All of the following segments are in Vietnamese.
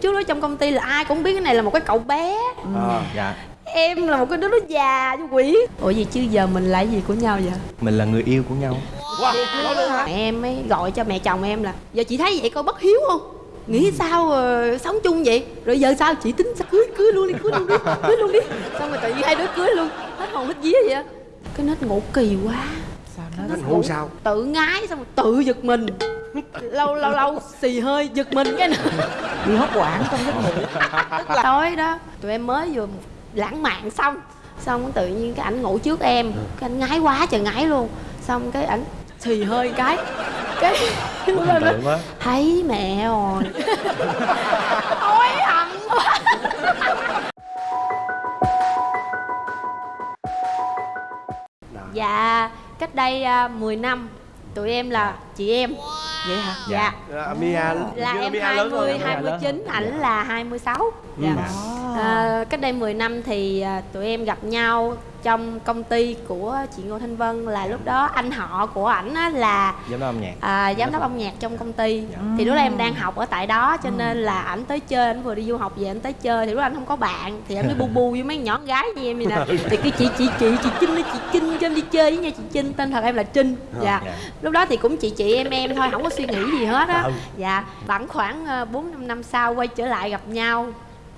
trước đó trong công ty là ai cũng biết cái này là một cái cậu bé. À. dạ. Em là một cái đứa nó già như quỷ. Ủa gì chứ giờ mình là gì của nhau vậy? Mình là người yêu của nhau. Wow nói luôn hả? mẹ em mới gọi cho mẹ chồng em là giờ chị thấy vậy coi bất hiếu không? Nghĩ sao ờ, sống chung vậy? Rồi giờ sao chị tính sao? Cưới cưới luôn đi cưới luôn đi cưới luôn đi. Xong rồi tự nhiên hai đứa cưới luôn. Hết hồn hết vía vậy cái nết ngủ kỳ quá. Sao nó hôn sao? tự ngái xong rồi tự giật mình lâu lâu lâu xì hơi giật mình cái nữa bị hốt quảng trong giấc ngủ. Tối đó tụi em mới vừa lãng mạn xong. Xong tự nhiên cái ảnh ngủ trước em. Cái anh ngái quá trời ngái luôn. Xong cái ảnh xì hơi cái. Cái đó thấy mẹ rồi. Hối hận quá. Dạ cách đây uh, 10 năm tụi em là chị em. Vậy hả? Dạ. À, Mia là Mia em lớn 20, hơn. 29, ảnh là 26 dạ. à, Cách đây 10 năm thì à, tụi em gặp nhau trong công ty của chị Ngô Thanh Vân là lúc đó anh họ của ảnh á là giám đốc âm nhạc. À, giám đốc âm nhạc trong công ty. Dạ. thì lúc đó em đang học ở tại đó cho nên là ảnh tới chơi ảnh vừa đi du học về ảnh tới chơi. Thì lúc đó anh không có bạn thì anh mới bu bu với mấy nhỏ gái như em vậy nè. Thì cái chị chị chị chị Trinh chị Trinh cho em đi chơi với nha chị Trinh. Tên thật em là Trinh. Dạ. Dạ. lúc đó thì cũng chị chị em em thôi không có suy nghĩ gì hết á. Ừ. dạ khoảng khoảng ờ, bốn năm năm sau quay trở lại gặp nhau.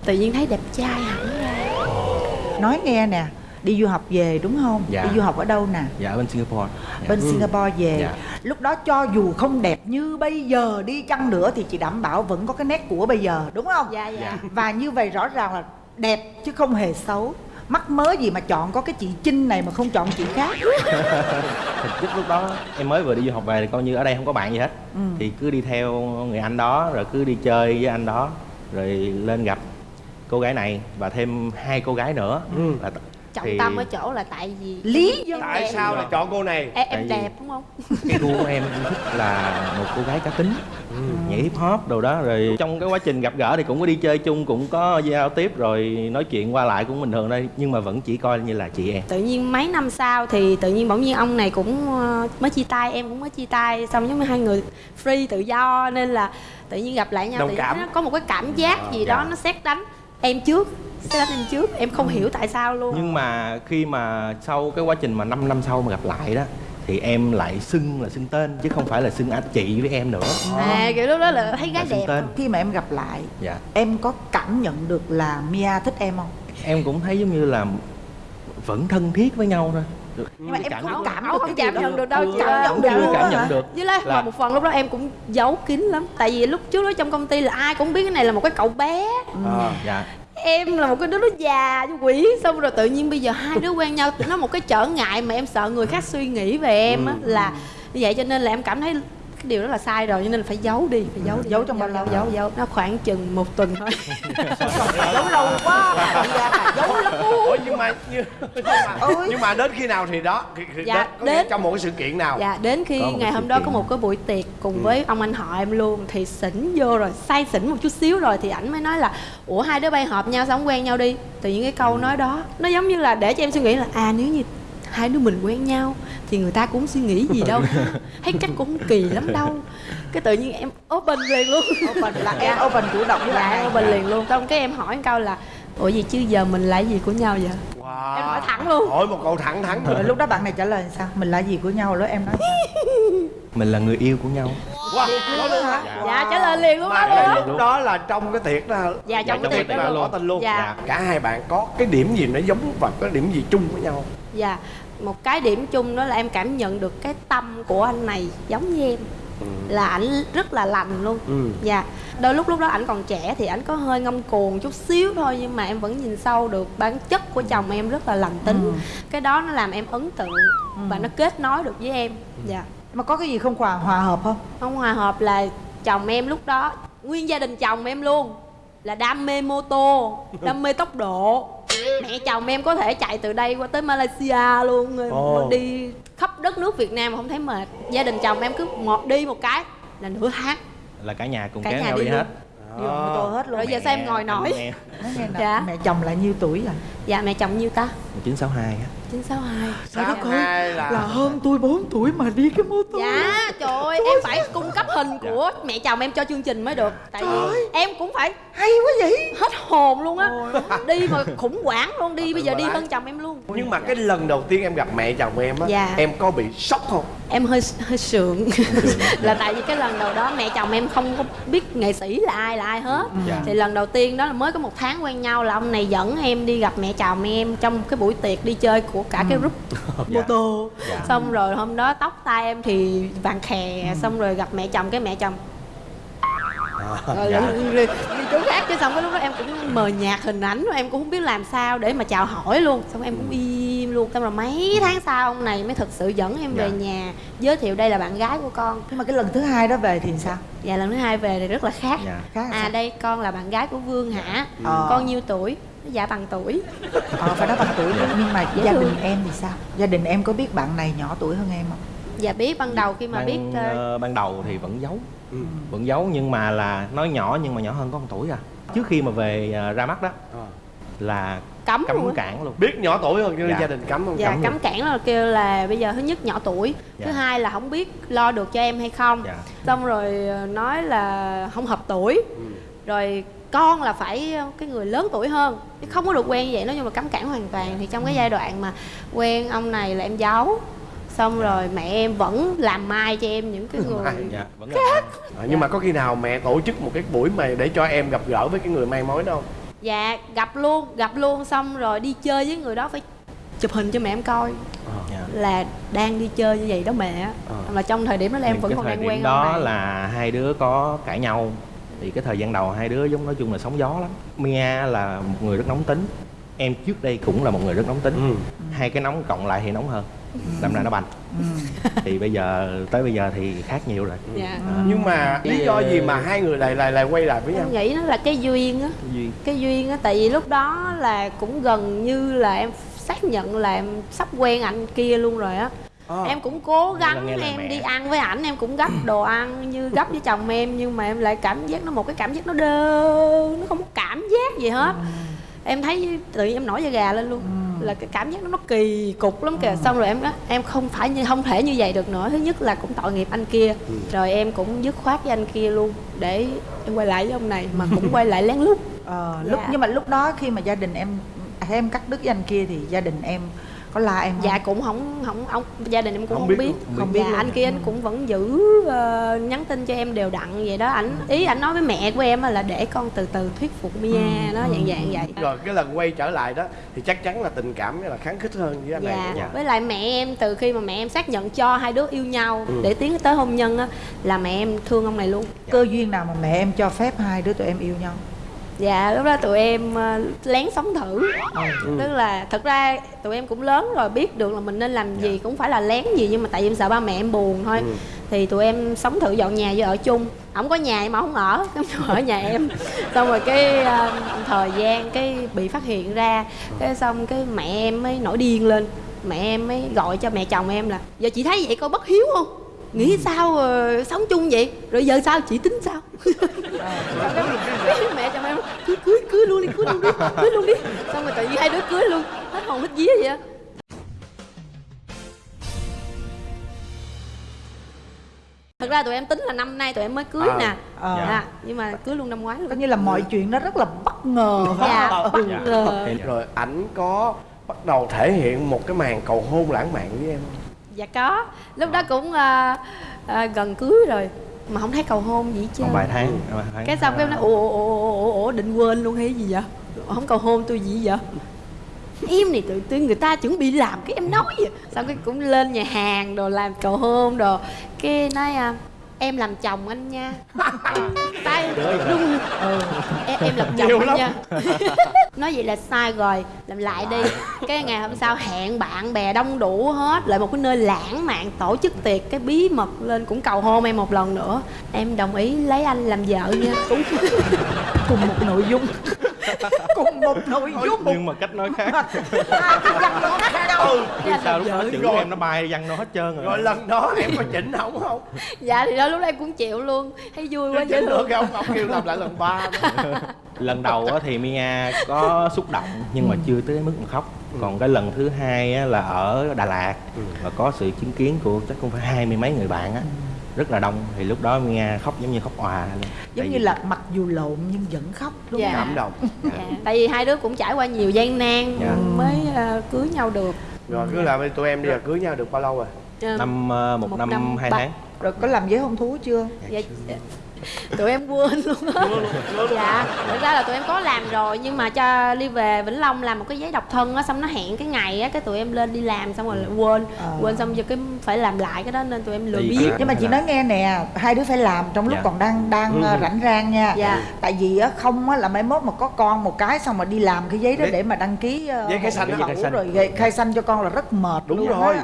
Tự nhiên thấy đẹp trai hẳn ra. Nói nghe nè đi du học về đúng không? Dạ. đi du học ở đâu nè? Dạ bên singapore. Dạ. bên Singapore về. Dạ. lúc đó cho dù không đẹp như bây giờ đi chăng nữa thì chị đảm bảo vẫn có cái nét của bây giờ đúng không? Dạ dạ. Dạ. và như vậy rõ ràng là đẹp chứ không hề xấu mắc mớ gì mà chọn có cái chị Trinh này mà không chọn chị khác thực chất lúc đó em mới vừa đi du học về thì coi như ở đây không có bạn gì hết Ừ. thì cứ đi theo người anh đó rồi cứ đi chơi với anh đó rồi lên gặp cô gái này và thêm hai cô gái nữa Ừ. là trọng thì tâm ở chỗ là tại vì lý do tại Đẹp. sao lại chọn cô này em, em đẹp đúng không cái gu của em thích là một cô gái cá tính nhảy hip hop đồ đó rồi trong cái quá trình gặp gỡ thì cũng có đi chơi chung cũng có giao tiếp rồi nói chuyện qua lại cũng bình thường đây nhưng mà vẫn chỉ coi như là chị em tự nhiên mấy năm sau thì tự nhiên bỗng nhiên ông này cũng ờ, mới chia tay em cũng mới chia tay xong giống như hai người free tự do nên là tự nhiên gặp lại nhau Đồng thì cảm. nó có một cái cảm giác gì dạ. đó nó xét đánh em trước xét đánh em trước em không hiểu tại sao luôn. Nhưng mà khi mà sau cái quá trình mà 5 năm sau mà gặp lại đó thì em lại xưng là xưng tên chứ không phải là xưng anh chị với em nữa. À kiểu lúc đó là thấy gái là đẹp tên. khi mà em gặp lại dạ. em có cảm nhận được là Mia thích em không? Em cũng thấy giống như là vẫn thân thiết với nhau thôi nhưng mà em Cảm không cảm được không cảm nhận được đâu Ừ, cảm nhận được. chưa cảm nhận được. Với lại là- một phần lúc đó em cũng giấu kín lắm. Tại vì lúc trước đó trong công ty là ai cũng biết cái này là một cái cậu bé. À. dạ. Em là một cái đứa nó già như quỷ. Xong rồi tự nhiên bây giờ hai đứa quen nhau. Nó một cái trở ngại mà em sợ người khác suy nghĩ về em á là như vậy cho nên là em cảm thấy cái điều đó là sai rồi cho nên là phải giấu đi phải giấu đi. Giấu trong bao lâu? giấu giấu nó khoảng chừng một tuần thôi. Giấu lâu quá giấu lắm. Ủa nhưng mà nhưng, nhưng mà Ôi. nhưng mà đến khi nào thì đó thì, thì Dạ, nghĩa đến- trong một cái sự kiện nào? Dạ đến khi ngày hôm đó kiện. có một cái buổi tiệc cùng với ông anh họ em luôn thì xỉn vô rồi say xỉn một chút xíu rồi thì ảnh mới nói là ủa hai đứa bay hợp nhau sao không quen nhau đi. Tự nhiên cái câu nói đó nó giống như là để cho em suy nghĩ là à nếu như hai đứa mình quen nhau thì người ta cũng suy nghĩ gì đâu. Thấy chắc cũng không kỳ lắm đâu. Cái tự nhiên em open liền luôn. Open là em open chủ động với dạ bạn em này open liền luôn. Xong cái em hỏi một câu là ủa gì chứ giờ mình là gì của nhau vậy? Wow. Em hỏi thẳng luôn. hỏi một câu thẳng thắn rồi lúc đó bạn này trả lời sao? Mình là gì của nhau? Lúc em nói sao? Mình là người yêu của nhau. Wow. nói luôn hả? Dạ trả lời liền luôn mà đó luôn. Lúc đó là trong cái tiệc đó Dạ, trong cái cái tiệc đó là luôn. tỏ tình luôn. Dạ. cả hai bạn có cái điểm gì nó giống và có điểm gì chung với nhau? Dạ, một cái điểm chung đó là em cảm nhận được cái tâm của anh này giống như em. Là ảnh rất là lành luôn. Ừ. Dạ, đôi lúc lúc đó ảnh còn trẻ thì ảnh có hơi ngông cuồng chút xíu thôi Nhưng mà em vẫn nhìn sâu được bản chất của chồng em rất là lành tính. Cái đó nó làm em ấn tượng và nó kết nối được với em. Dạ. Mà có cái gì không hòa hòa hợp không? Không hòa hợp là chồng em lúc đó Nguyên gia đình chồng em luôn Là đam mê mô tô Đam mê tốc độ Mẹ chồng em có thể chạy từ đây qua tới Malaysia luôn. Ồ. Đi khắp đất nước Việt Nam mà không thấy mệt. Gia đình chồng em cứ một đi một cái là nửa tháng. Là cả nhà cùng Cả kéo nhà nhau đi đi hết. Đi bằng mô tô hết luôn. Rồi giờ sao em ngồi nổi? nè Dạ. mẹ chồng là nhiêu tuổi rồi? Dạ mẹ chồng nhiêu ta? 1962 á 962 Trời đất ơi, hai là- là hơn tôi 4 tuổi mà đi cái mô tô. Dạ trời ơi em phải cung cấp hình của mẹ chồng em cho chương trình mới được. Tại vì em cũng phải hay quá vậy. hết hồn luôn á. Đi mà khủng hoảng luôn đi bây giờ đi hơn chồng em luôn. Nhưng mà cái lần đầu tiên em gặp mẹ chồng em á Dạ. em có bị sốc không? Em hơi hơi sượng. Là tại vì cái lần đầu đó mẹ chồng em không có biết nghệ sĩ là ai là ai hết. Dạ. Thì lần đầu tiên đó là mới có một tháng quen nhau là ông này dẫn em đi gặp mẹ chồng em Trong cái buổi tiệc đi chơi của cả cái group mô Dạ. tô Dạ. Xong rồi hôm đó tóc tai em thì vàng khè Xong rồi gặp mẹ chồng cái mẹ chồng rồi dạ. đi, chỗ khác chứ xong cái lúc đó em cũng mờ nhạt hình ảnh rồi em cũng không biết làm sao để mà chào hỏi luôn xong em cũng im luôn xong rồi mấy tháng sau ông này mới thực sự dẫn em về Dạ. nhà giới thiệu đây là bạn gái của con nhưng mà cái lần thứ hai đó về thì sao và lần thứ hai về thì rất là khác Dạ. khác à sao? đây con là bạn gái của vương hả Ờ. con nhiêu tuổi dạ bằng tuổi ờ phải nói bằng tuổi Dạ. nhưng mà Dễ gia thương. đình em thì sao gia đình em có biết bạn này nhỏ tuổi hơn em không dạ biết ban đầu khi mà ban, biết ờ, ban đầu thì vẫn giấu Ừ. vẫn giấu nhưng mà là nói nhỏ nhưng mà nhỏ hơn có một tuổi à trước khi mà về ờ, ra mắt đó Ờ. là cấm luôn cấm á. cản luôn biết nhỏ tuổi hơn nên Dạ. gia đình cấm không dạ cấm cấm luôn. cản là kêu là bây giờ thứ nhất nhỏ tuổi Dạ. thứ hai là không biết lo được cho em hay không Dạ. xong rồi nói là không hợp tuổi Ừ. rồi con là phải ờ, cái người lớn tuổi hơn. Chứ không có được quen như vậy nói chung là cấm cản hoàn toàn. Thì trong cái giai đoạn mà quen ông này là em giấu xong rồi mẹ em vẫn làm mai cho em những cái người Mai, dạ vẫn là Ờ, nhưng mà có khi nào mẹ tổ chức một cái buổi mà để cho em gặp gỡ với cái người may mối đó không? Dạ gặp luôn gặp luôn xong rồi đi chơi với người đó phải chụp hình cho mẹ em coi. Dạ. là đang đi chơi như vậy đó mẹ. Ờ. mà trong thời điểm đó là em Nhưng vẫn còn đang quen đó ông này là hai đứa có cãi nhau thì cái thời gian đầu hai đứa giống nói chung là sóng gió lắm. Mia là một người rất nóng tính. Em trước đây cũng là một người rất nóng tính. Ừ. hai cái nóng cộng lại thì nóng hơn. Đâm ra nó bành. Thì bây giờ tới bây giờ thì khác nhiều rồi. Dạ. Nhưng mà lý do gì mà hai người lại lại lại quay lại với nhau? em nghĩ nó là cái duyên á. Duyên. Cái duyên á tại vì lúc đó là cũng gần như là em xác nhận là em sắp quen anh kia luôn rồi á Ờ. em cũng cố gắng em mẹ. đi ăn với ảnh em cũng gấp đồ ăn như gấp với chồng em nhưng mà em lại cảm giác nó một cái cảm giác nó đơ nó không có cảm giác gì hết. Em thấy tự nhiên em nổi da gà lên luôn. Là cái cảm giác nó nó kỳ cục lắm kìa. Xong rồi em nói em không phải như không thể như vậy được nữa. Thứ nhất là cũng tội nghiệp anh kia. Rồi em cũng dứt khoát với anh kia luôn để em quay lại với ông này mà cũng quay lại lén lút. Ờ, lúc Dạ. nhưng mà lúc đó khi mà gia đình em à, em cắt đứt với anh kia thì gia đình em có la em không dạ cũng không không ông gia đình em cũng Không không, biết biết, không không biết luôn. anh kia anh cũng vẫn giữ ờ, nhắn tin cho em đều đặn vậy đó ảnh ý ảnh nói với mẹ của em là để con từ từ thuyết phục Mia nó dạng dạng vậy rồi cái lần quay trở lại đó thì chắc chắn là tình cảm là kháng khích hơn với anh này dạ. Dạ. với lại mẹ em từ khi mà mẹ em xác nhận cho hai đứa yêu nhau Ừ. để tiến tới hôn nhân á là mẹ em thương ông này luôn cơ duyên nào mà mẹ em cho phép hai đứa tụi em yêu nhau dạ lúc đó tụi em ờ, lén sống thử. Ừ. tức là thật ra tụi em cũng lớn rồi biết được là mình nên làm gì cũng phải là lén gì nhưng mà tại vì em sợ ba mẹ em buồn thôi. Ừ. thì tụi em sống thử dọn nhà với ở chung. Ổng có nhà mà không ở em ở nhà em. Xong rồi cái ờ, thời gian cái bị phát hiện ra cái xong cái mẹ em mới nổi điên lên. Mẹ em mới gọi cho mẹ chồng em là giờ chị thấy vậy coi bất hiếu không nghĩ sao ờ, sống chung vậy? Rồi giờ sao? Chị tính sao? Mẹ chồng em cứ cưới cưới luôn đi cưới luôn đi cưới luôn đi. Xong rồi tự nhiên hai đứa cưới luôn. Hết hồn hết vía vậy á. Thật ra tụi em tính là năm nay tụi em mới cưới À, nè. Ờ. dạ. nhưng mà cưới luôn năm ngoái coi luôn như là mọi chuyện nó rất là bất ngờ dạ không? bất Dạ. ngờ. Rồi ảnh có bắt đầu thể hiện một cái màn cầu hôn lãng mạn với em không? Dạ có. Lúc đó cũng ờ, ờ, gần cưới rồi. Mà không thấy cầu hôn gì còn vài tháng vài tháng. cái xong cái em nói ủa ủa ủa ủa, ủa định quên luôn hay gì vậy? Không cầu hôn tôi gì vậy? Em này tự tôi người ta chuẩn bị làm cái em nói vậy. Xong cái cũng lên nhà hàng đồ làm cầu hôn đồ. Cái nói à, em làm chồng anh nha. Tay rung. ừ. em, em làm chồng Nhiều anh lắm. nha. Nói vậy là sai rồi làm lại đi. Cái ngày hôm sau hẹn bạn bè đông đủ hết lại một cái nơi lãng mạn tổ chức tiệc cái bí mật lên cũng cầu hôn em một lần nữa. Em đồng ý lấy anh làm vợ nha. Cùng một nội dung cùng một nội dung. nhưng mà cách nói khác. Hai cái văn nó khác đâu Chứ sao lúc đó Vợ chữ rồi. của em nó bay văng nó hết trơn rồi. Rồi lần đó em có chỉnh không không? Dạ thì đó lúc đó em cũng chịu luôn. Thấy vui quá dễ được thương không? Ông kêu làm lại lần ba lần đầu á thì Mia có xúc động nhưng mà chưa tới mức mà khóc. Còn cái lần thứ hai á là ở Đà Lạt. Và có sự chứng kiến của chắc cũng phải hai mươi mấy người bạn á rất là đông thì lúc đó Mia khóc giống như khóc òa giống như vì- là mặc dù lộn nhưng vẫn khóc đúng Dạ. không? Cảm động. Dạ. tại vì hai đứa cũng trải qua nhiều gian nan Dạ. mới ờ, cưới nhau được. Rồi cứ là tụi em đi là cưới nhau được bao lâu rồi? Ờ, năm ờ, một, Một năm, năm hai ba- tháng. Rồi có làm giấy hôn thú chưa? Dạ, dạ. tụi em quên luôn á dạ thật ra là tụi em có làm rồi nhưng mà cho đi về vĩnh long làm một cái giấy độc thân á xong nó hẹn cái ngày á cái tụi em lên đi làm xong rồi lại quên Ờ. quên xong giờ cái phải làm lại cái đó nên tụi em lười biết nhưng mà chị nói nghe nè hai đứa phải làm trong lúc Dạ. còn đang đang ờ, rảnh rang nha Dạ. tại vì á không á là mai mốt mà có con một cái xong mà đi làm cái giấy đó Giấy- để mà đăng ký ờ, giấy khai sanh. rồi gây- khai sanh cho con là rất mệt Đúng luôn rồi.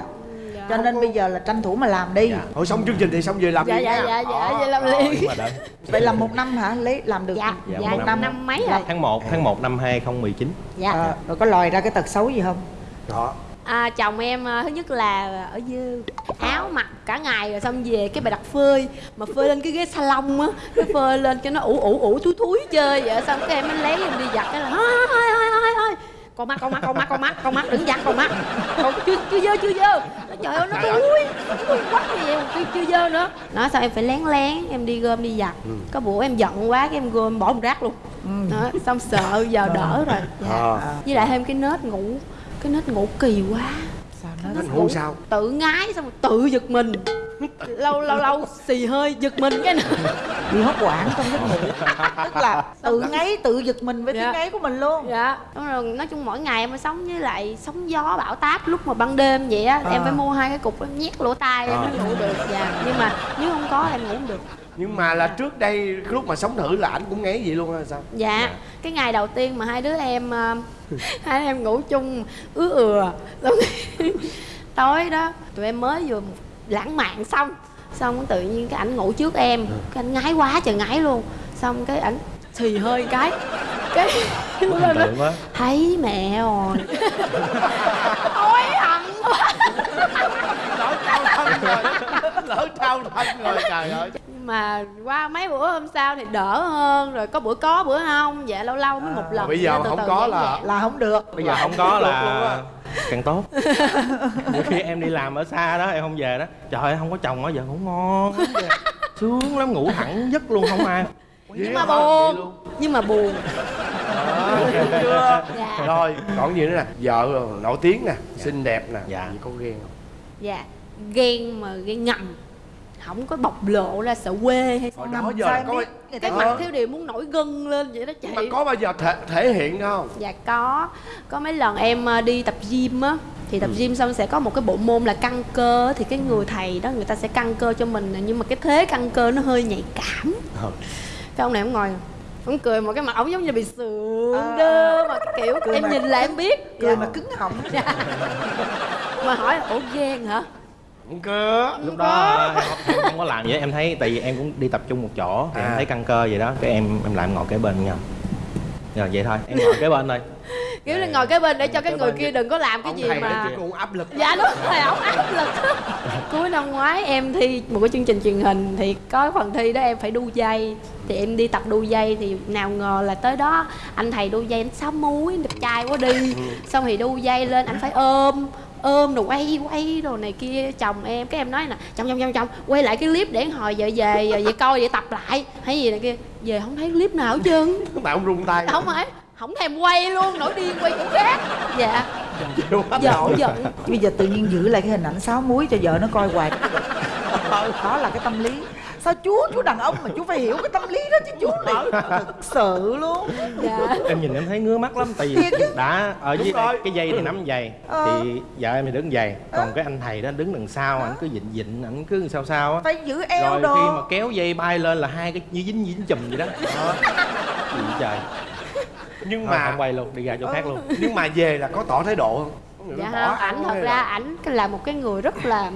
Dạ. cho nên bây giờ là tranh thủ mà làm đi. Dạ. thôi xong chương trình thì xong về làm dạ đi dạ dạ dạ Đó, vậy làm liền. vậy là một năm hả? Lấy làm được dạ. Dạ, dạ một năm. năm. mấy rồi? Tháng 1 tháng 1 năm 2019 dạ. Ờ, rồi có lòi ra cái tật xấu gì không? Đó. À, chồng em à, thứ nhất là ở dư áo mặc cả ngày rồi xong về cái bài đặt phơi. Mà phơi lên cái ghế salon á cái phơi lên cho nó ủ ủ ủ thúi thúi chơi vậy. Xong cái em mới lấy em đi giặt cái là thôi thôi thôi thôi thôi con mắt con mắt con mắt con mắt con mắt đừng giặt con mắt. Con chưa chưa dơ chưa dơ. Nó trời ơi. nó thúi thúi quá mà chưa, chưa dơ nữa. Nói sao em phải lén lén em đi gom đi giặt. Có bữa em giận quá cái em gom bỏ một rác luôn. Đó, xong sợ giờ đỡ rồi. dạ. Ờ. với lại thêm cái nết ngủ cái nết ngủ kỳ quá. Sao nó Anh ngủ sao? tự ngái xong rồi tự giật mình lâu lâu lâu xì hơi giật mình cái nữa bị hốt quảng trong giấc ngủ. Tức là tự ngáy tự giật mình với Dạ. tiếng ngáy của mình luôn. Dạ. Đúng rồi nói chung mỗi ngày em phải sống với lại sóng gió bão táp lúc mà ban đêm vậy á em À. phải mua hai cái cục em nhét lỗ tai em À. mới ngủ được. Dạ. Nhưng mà nếu không có em ngủ không được. Nhưng mà là trước đây lúc mà sống thử là ảnh cũng ngáy vậy luôn hay sao? Dạ. Cái ngày đầu tiên mà hai đứa em ờ, hai đứa em ngủ chung ứa ừa tối đó tụi em mới vừa lãng mạn xong. Xong tự nhiên cái ảnh ngủ trước em. Cái anh ngái quá trời ngái luôn. Xong cái ảnh xì hơi cái cái lúc đó quá. Thấy mẹ rồi. Hối hận quá. Thân rồi lỡ trao thân rồi trời ơi. Mà qua mấy bữa hôm sau thì đỡ hơn rồi có bữa có bữa không dạ lâu lâu mới một lần bây giờ từ không từ có là- là không được. Bây giờ không có là càng tốt. Nhiều khi em đi làm ở xa đó em không về đó trời ơi không có chồng ở giờ ngủ ngon. Sướng lắm ngủ thẳng giấc luôn không ai. Nhưng Vậy mà? Vậy buồn nhưng mà buồn. Chưa. Dạ. rồi còn gì nữa nè? Vợ nổi tiếng nè xinh đẹp nè Dạ. có ghen không? Dạ ghen mà ghen ngầm không có bộc lộ ra sợ quê hay sao. đó giờ là có biết người ta cái Ờ. mặt thiếu điều muốn nổi gân lên vậy đó chị. Mà có bao giờ thể, thể hiện không? Dạ có. Có mấy lần em ờ, đi tập gym á thì tập gym xong sẽ có một cái bộ môn là căng cơ thì cái người thầy đó người ta sẽ căng cơ cho mình nhưng mà cái thế căng cơ nó hơi nhạy cảm. Ờ. cái ông này ông ngồi ông cười một cái mặt ông giống như bị sượng À, đơ mà cái kiểu cười em mà- nhìn là em biết. cười Dạ. mà cứng họng. Mà hỏi ủa ghen hả không cơ. Lúc đó em không, em không có làm vậy em thấy tại vì em cũng đi tập trung một chỗ thì em À. thấy căng cơ vậy đó cái em em lại em ngồi kế bên nhau. Rồi vậy thôi em ngồi kế bên thôi. Kiểu là ngồi cái bên để cho cái Kế người kia đừng có làm cái ông gì thầy mà cũng áp lực. Dạ đúng rồi ổng áp lực. Cuối năm ngoái em thi một cái chương trình truyền hình thì có phần thi đó em phải đu dây. Thì em đi tập đu dây thì nào ngờ là tới đó anh thầy đu dây anh sáu múi anh đẹp trai quá đi. Xong thì đu dây lên anh phải ôm ôm rồi quay quay đồ này kia chồng em cái em nói nè chồng chồng chồng chồng quay lại cái clip để hồi về về về coi vậy tập lại. Hay gì này kia. Về không thấy clip nào hết trơn. Mà ông rung tay. Không phải không thèm quay luôn nổi điên quay chỗ khác. Dạ. Nổi. giận bây giờ tự nhiên giữ lại cái hình ảnh sáu muối cho vợ nó coi hoài. Đó là cái tâm lý sao chú chú đàn ông mà chú phải hiểu cái tâm lý đó chứ chú này. Thực sự luôn. Dạ. Em nhìn em thấy ngứa mắt lắm tại vì đã ở dưới đây, cái dây thì nắm giày Ờ. thì vợ em thì đứng giày còn cái anh thầy đó đứng đằng sau ảnh cứ dịnh dịnh ảnh cứ sao sao á. Phải giữ eo rồi đồ. khi mà kéo dây bay lên là hai cái như dính dính chùm vậy đó. Đó. Gì vậy trời. Nhưng Thôi, mà không quay luôn đi ra chỗ khác luôn. Nhưng mà về là có tỏ thái độ không? Có người dạ không ảnh thật ra ảnh là một cái người rất là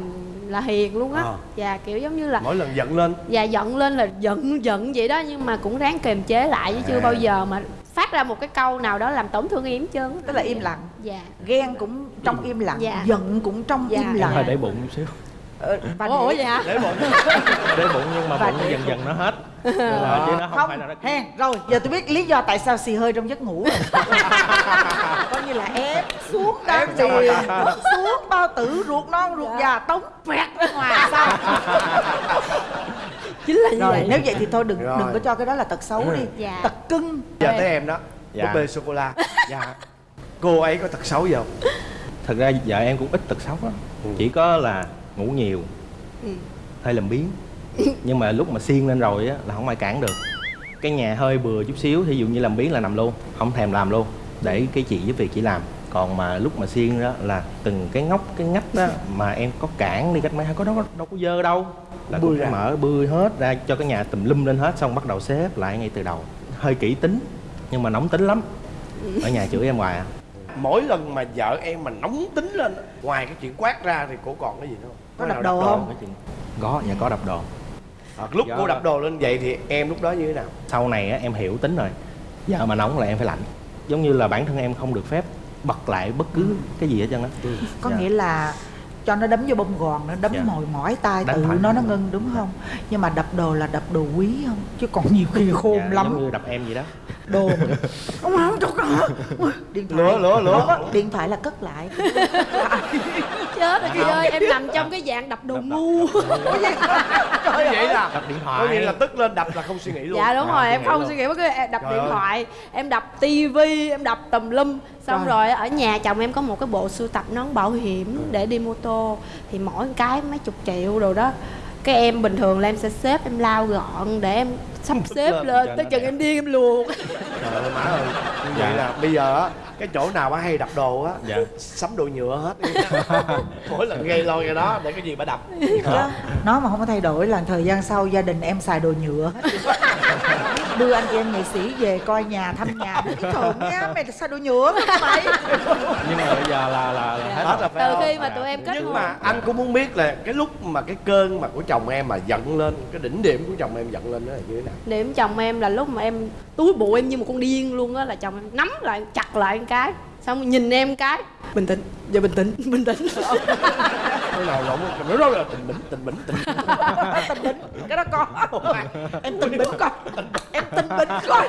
là hiền luôn á Ờ. dạ kiểu giống như là mỗi lần giận lên dạ giận lên là giận giận vậy đó nhưng mà cũng ráng kiềm chế lại chứ chưa À. bao giờ mà phát ra một cái câu nào đó làm tổn thương trơn á. tức là im lặng dạ ghen cũng trong im lặng Dạ. giận cũng trong Dạ. im lặng hơi để bụng chút xíu Ờ, và ủa, ủa để- vậy hả để bụng để bụng nhưng mà Và bụng dần dần nó hết Ờ, chứ nó không, không phải là nó hen rồi giờ tôi biết lý do tại sao xì hơi trong giấc ngủ rồi. Coi như là ép xuống đan điền xuống bao tử ruột non ruột già tống vẹt ra ngoài sao? Chính là như rồi vậy. nếu vậy thì thôi đừng Rồi. đừng có cho cái đó là tật xấu đi. Dạ. tật cưng. Giờ tới em đó. Dạ. búp bê sô cô la. Dạ. Cô ấy có tật xấu gì không? Thật ra vợ em cũng ít tật xấu lắm. Ừ. chỉ có là ngủ nhiều Ừ. hơi làm biếng nhưng mà lúc mà xiên lên rồi á là không ai cản được. Cái nhà hơi bừa chút xíu thí dụ như làm biếng là nằm luôn không thèm làm luôn để cái chị giúp việc chỉ làm. Còn mà lúc mà xiên đó là từng cái ngóc cái ngách đó mà em có cản đi cách mấy có đâu đâu có dơ đâu. Là Bươi cũng phải ra. mở bươi hết ra cho cái nhà tùm lum lên hết xong bắt đầu xếp lại ngay từ đầu. Hơi kỹ tính nhưng mà nóng tính lắm. Ở nhà chửi em hoài à. Mỗi lần mà vợ em mà nóng tính lên ngoài cái chuyện quát ra thì cô còn cái gì nữa không? Có nào đập đập đồ không? Chuyện- có nhà có đập đồ À, lúc Dạ. cô đập đồ lên vậy thì em lúc đó như thế nào? Sau này á, em hiểu tính rồi. Giờ mà nóng là em phải lạnh. Giống như là bản thân em không được phép bật lại bất cứ cái gì hết trơn á. Có Dạ. nghĩa là cho nó đấm vô bông gòn nó đấm Dạ. mồi mỏi tay Đánh tự nó nó ngưng đúng không? Nhưng mà đập đồ là đập đồ quý không? Chứ còn nhiều khi khôn Dạ, lắm. giống như đập em vậy đó đồ mà ông không cho hả? Điện thoại. Lửa, lửa, lửa. Không, điện thoại là cất lại. Chết rồi chị ơi em nằm trong cái dạng đập đồ ngu. Trời vậy là? Đập điện có thoại nghĩa là tức lên đập là không suy nghĩ luôn. Dạ đúng rồi em không suy nghĩ bất cứ đập điện thoại em đập tivi em đập tùm lum. Xong Rồi. rồi ở nhà chồng em có một cái bộ sưu tập nón bảo hiểm để đi mô tô. Thì mỗi cái mấy chục triệu rồi đó cái em bình thường là em sẽ xếp em lau gọn để em sắp xếp lên tới chừng em điên em luộc trời ơi má ơi như vậy Dạ. là bây giờ á cái chỗ nào bà hay đập đồ á Dạ. sắm đồ nhựa hết. Mỗi lần gây lôi cái đó để cái gì bà đập. Chứ nó mà không có thay đổi là thời gian sau gia đình em xài đồ nhựa. Hết đưa anh chị em nghệ sĩ về coi nhà thăm nhà. Cái thường nha mày xài đồ nhựa hả mày nhưng mà bây giờ là là, là hết hết rồi. từ không khi mà Dạ. tụi em kết nhưng hôn. mà anh cũng muốn biết là cái lúc mà cái cơn mà của chồng em mà giận lên cái đỉnh điểm của chồng em giận lên đó là như thế nào? Điểm chồng em là lúc mà em túi bụi em như một con điên luôn á là chồng em nắm lại chặt lại cái xong nhìn em cái. Bình tĩnh giờ bình tĩnh bình tĩnh. Cái nào lộn nó đó là tình bỉnh tình bỉnh tình bỉnh. tình bỉnh cái đó có. Em tình bỉnh coi em tình bỉnh coi.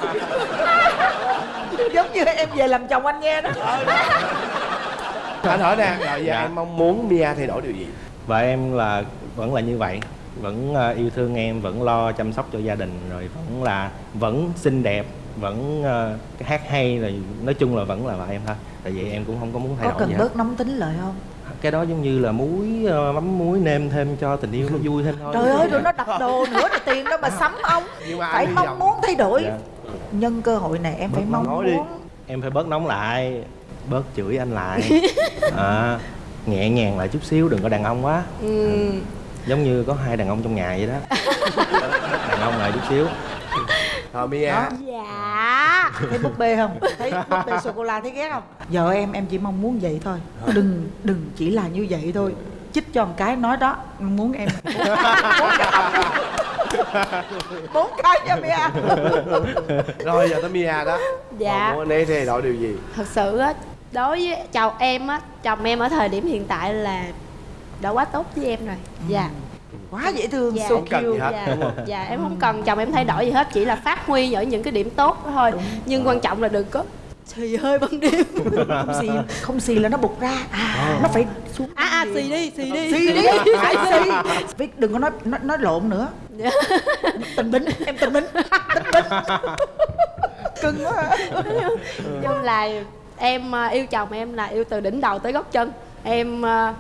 Giống như em về làm chồng anh nghe đó. Anh hỏi nè rồi giờ Dạ. em mong muốn Mia thay đổi điều gì? Vợ em là vẫn là như vậy vẫn ờ, yêu thương em vẫn lo chăm sóc cho gia đình rồi vẫn là vẫn xinh đẹp vẫn ờ, hát hay rồi nói chung là vẫn là vợ em thôi tại vì em cũng không có muốn thay có đổi cần gì hết. bớt nóng tính lại không? Cái đó giống như là muối ờ, mắm muối nêm thêm cho tình yêu nó vui thêm thôi. Trời ơi rồi nó đập đồ nữa là tiền đâu mà sắm ông phải mong muốn thay đổi. Dạ. nhân cơ hội này em phải Bớt mong nói đi. muốn. Em phải bớt nóng lại bớt chửi anh lại. À, nhẹ nhàng lại chút xíu đừng có đàn ông quá. Ừ. giống như có hai đàn ông trong nhà vậy đó. Đàn ông lại chút xíu rồi Mia. Đó. dạ. Thấy búp bê không? Thấy búp bê sô cô la thấy ghét không? Vợ em em chỉ mong muốn vậy thôi. Đừng đừng chỉ là như vậy thôi. Chích cho một cái nói đó muốn em. Bốn cái bốn cái cho mẹ rồi giờ tới Mia đó. Dạ. Còn muốn anh ấy thay đổi điều gì? Thật sự á đối với chồng em á chồng em ở thời điểm hiện tại là đã quá tốt với em rồi. Dạ quá dễ thương Dạ. so Không cần gì hết. dạ, đúng dạ em không cần chồng em thay đổi gì hết chỉ là phát huy ở những cái điểm tốt đó thôi nhưng quan trọng là đừng có xì hơi ban đêm không xì không xì là nó bục ra à, nó phải xuống à à xì đi xì đi xì đi phải xì Viết đừng có nói nói, nói lộn nữa tình bính em tình bính tình bính cưng quá chung là em ờ, yêu chồng em là yêu từ đỉnh đầu tới gốc chân em ờ,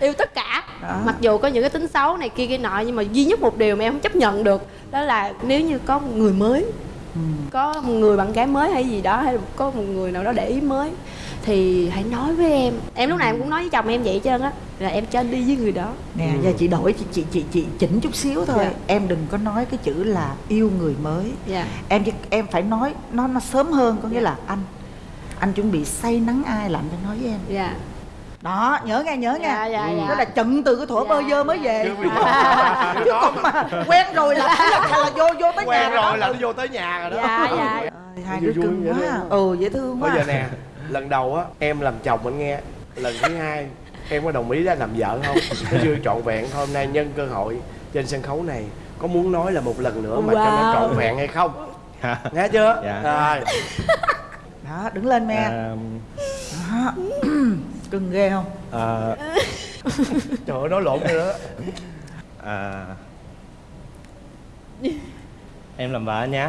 yêu tất cả. Đó. mặc dù có những cái tính xấu này kia kia nọ nhưng mà duy nhất một điều mà em không chấp nhận được đó là nếu như có một người mới có một người bạn gái mới hay gì đó hay là có một người nào đó để ý mới thì hãy nói với em. Em lúc nào em cũng nói với chồng em vậy hết trơn á là em cho anh đi với người đó. Nè giờ chị đổi chị chị chị chị chỉnh chút xíu thôi. Dạ. em đừng có nói cái chữ là yêu người mới. Dạ. Em em phải nói nó nó sớm hơn có nghĩa là anh anh chuẩn bị say nắng ai là anh phải nói với em. Dạ đó nhớ nghe nhớ Dạ, nghe. Dạ, dạ. đó là chận từ cái thuở Dạ. bơ vơ mới về. Chứ chứ còn mà quen rồi là là, là vô vô tới nhà quen rồi đó. là nó vô tới nhà rồi đó. Dạ dạ. Ơi, hai đứa cưng quá. đó. ừ dễ thương quá. bây giờ nè lần đầu á em làm chồng anh nghe. Lần thứ hai em có đồng ý ra làm vợ không? Chưa trọn vẹn hôm nay nhân cơ hội trên sân khấu này có muốn nói là một lần nữa mà cho nó Wow. trọn vẹn hay không? Nghe chưa? Dạ. rồi. Đó đứng lên me. À, đó. cưng ghê không? À, trời ơi nói lộn rồi đó. À, em làm vợ anh nhé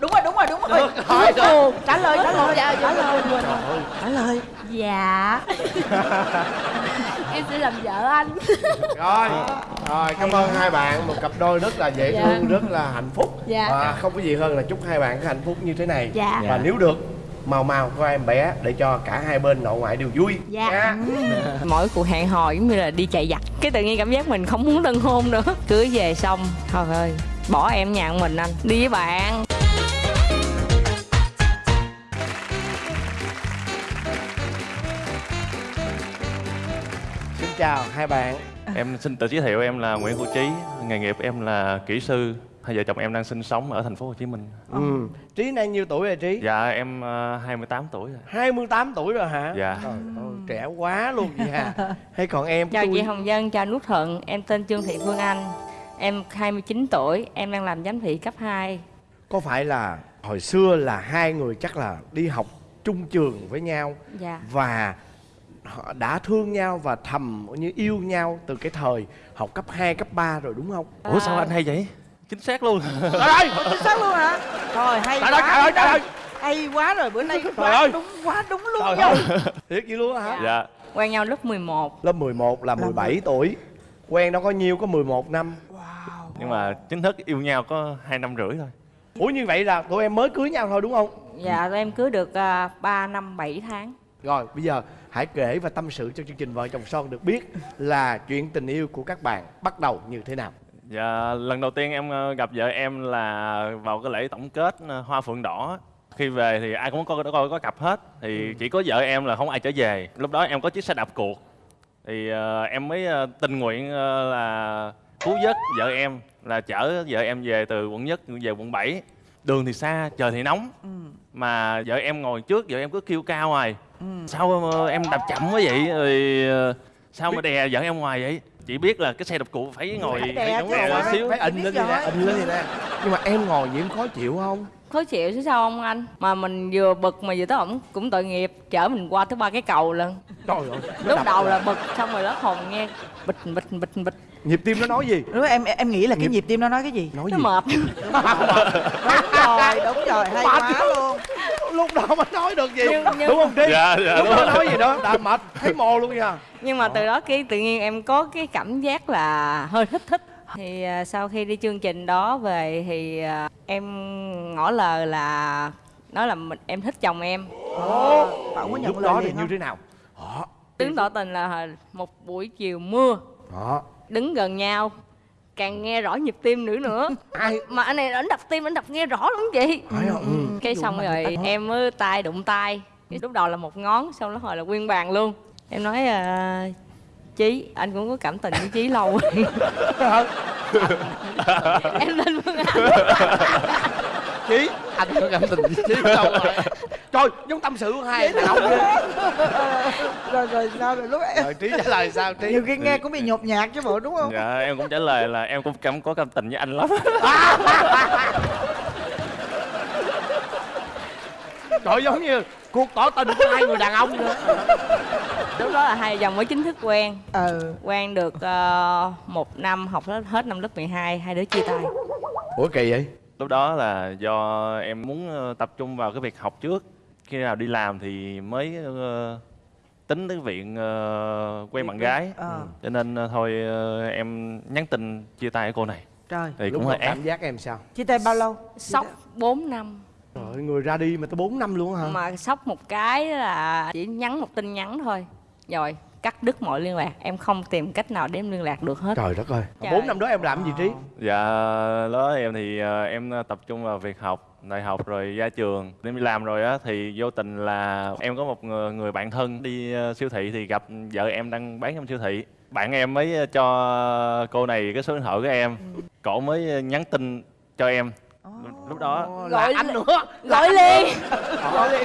đúng rồi đúng rồi đúng rồi. Được rồi, trả lời trả lời Dạ, trả dạ, lời trả lời. Dạ. Em sẽ làm vợ anh. Rồi rồi cảm ơn hai bạn. Một cặp đôi rất là dễ Dạ. thương rất là hạnh phúc. Dạ. và không có gì hơn là chúc hai bạn có hạnh phúc như thế này. Dạ. và nếu được mau mau có em bé để cho cả hai bên nội ngoại đều vui. Dạ. nha. mỗi cuộc hẹn hò giống như là đi chạy giặt. Cái tự nhiên cảm giác mình không muốn tân hôn nữa. Cưới về xong thôi ơi bỏ em nhà mình anh. Đi với bạn. Xin chào hai bạn. Em xin tự giới thiệu em là Nguyễn Hữu Trí, nghề nghiệp em là kỹ sư. Hai vợ chồng em đang sinh sống ở thành phố Hồ Chí Minh. ừ. trí nay nhiêu tuổi rồi trí Dạ em ờ, 28 tuổi rồi. 28 tuổi rồi hả Dạ. Trời ơi, trẻ quá luôn vậy à hay còn em chào tôi chị Hồng Dân chào Nút Thuận em tên Trương Thị Phương Anh em 29 tuổi em đang làm giám thị cấp 2 có phải là hồi xưa là hai người chắc là đi học chung trường với nhau dạ và họ đã thương nhau và thầm như yêu nhau từ cái thời học cấp 2, cấp 3 rồi đúng không? Ủa sao anh hay vậy? Chính xác luôn. Trời ơi! chính xác luôn hả thôi hay Trời quá ơi, trời ơi, trời ơi! hay quá rồi bữa nay Trời quá ơi! đúng quá đúng luôn Trời nha ơi! Thiệt vậy luôn á hả? dạ. quen nhau lớp 11 Lớp 11 là 17 tuổi Quen đâu có nhiêu có 11 năm Nhưng mà chính thức yêu nhau có hai năm rưỡi thôi. Ủa như vậy là tụi em mới cưới nhau thôi đúng không? dạ tụi em cưới được uh, 3 năm 7 tháng Rồi bây giờ hãy kể và tâm sự cho chương trình Vợ chồng son được biết Là chuyện tình yêu của các bạn bắt đầu như thế nào Dạ lần đầu tiên em ờ, gặp vợ em là vào cái lễ tổng kết ờ, Hoa Phượng Đỏ. Khi về thì ai cũng có có, có cặp hết. Thì chỉ có vợ em là không ai trở về. Lúc đó em có chiếc xe đạp cuộc thì ờ, em mới ờ, tình nguyện ờ, là cứu vớt vợ em là chở vợ em về từ quận nhất về quận 7 đường thì xa trời thì nóng. Mà vợ em ngồi trước vợ em cứ kêu cao ngoài sao ờ, em đạp chậm quá vậy? Rồi sao mà đè vợ em ngoài vậy chị biết là cái xe đạp cụ phải ngồi Phải phải đè sao một xíu. Phải ịnh lên gì nè, rồi. ịnh lên nè. Nhưng mà em ngồi vậy em khó chịu không? khó chịu chứ sao không anh? Mà mình vừa bực mà vừa tới ổng cũng tội nghiệp chở mình qua tới ba cái cầu lần. Trời ơi lúc đầu là bực xong rồi lớp hồn nghe bịch bịch bịch bịch. Nhịp tim nó nói gì? Đúng rồi, em em nghĩ là cái nhịp tim nó nói cái gì? Nói nó gì? mệt. Đúng rồi đúng rồi hay quá luôn Lúc đó mới nói được gì. Nhưng- nhưng- Đúng không Trí? Dạ, dạ, Lúc đúng đó rồi. nói gì đó đã mệt Thấy mồ luôn nha. Nhưng mà từ đó cái tự nhiên em có cái cảm giác là hơi thích thích. Thì à, sau khi đi chương trình đó về thì à, em ngỏ lời là nói là mình, em thích chồng em. Ồ bạn có nhận Lúc đó thì như thế nào? Đó đứng tỏ tình là một buổi chiều mưa. Đó đứng gần nhau càng nghe rõ nhịp tim nữa nữa. Ai? Mà anh này ảnh đập tim ảnh đập nghe rõ lắm chị. Phải không? Ừ. cái xong rồi em mới tay đụng tay. Lúc đầu là một ngón xong đó hồi là nguyên bàn luôn. Em nói à, chí anh cũng có cảm tình với chí lâu rồi. Em lên phương án Chí Anh có cảm tình với Chí đâu rồi. Trời giống tâm sự của hai đàn ông rồi rồi sao rồi lúc em Rồi Trí trả lời sao Trí? Nhiều khi nghe cũng bị nhột nhạt chứ bộ đúng không? Dạ em cũng trả lời là em cũng cảm có cảm tình với anh lắm. Trời giống như cuộc tỏ tình của hai người đàn ông nữa. Lúc đó là hai dòng mới chính thức quen. Ừ. Quen được ờ, một năm học hết, hết năm lớp 12 hai đứa chia tay. Ủa kỳ vậy? Lúc đó là do em muốn ờ, tập trung vào cái việc học trước. Khi nào đi làm thì mới ờ, tính tới viện ờ, quen bạn gái. Ờ. cho nên thôi em nhắn tin chia tay với cô này. Trời. Thì cũng hơi cảm giác em sao? chia tay bao lâu? Sốc 4 năm. Trời người ra đi mà tới 4 năm luôn hả? mà sốc một cái là chỉ nhắn một tin nhắn thôi. Rồi cắt đứt mọi liên lạc em không tìm cách nào để em liên lạc được hết trời đất ơi bốn năm đó em làm gì trí Dạ, đó em thì ờ, em tập trung vào việc học, đại học rồi ra trường. Em đi làm rồi á thì vô tình là em có một người, người bạn thân đi ờ, siêu thị thì gặp vợ em đang bán trong siêu thị. Bạn em mới cho cô này cái số điện thoại của em. Cổ mới nhắn tin cho em. Lúc đó là anh nữa. gọi liền.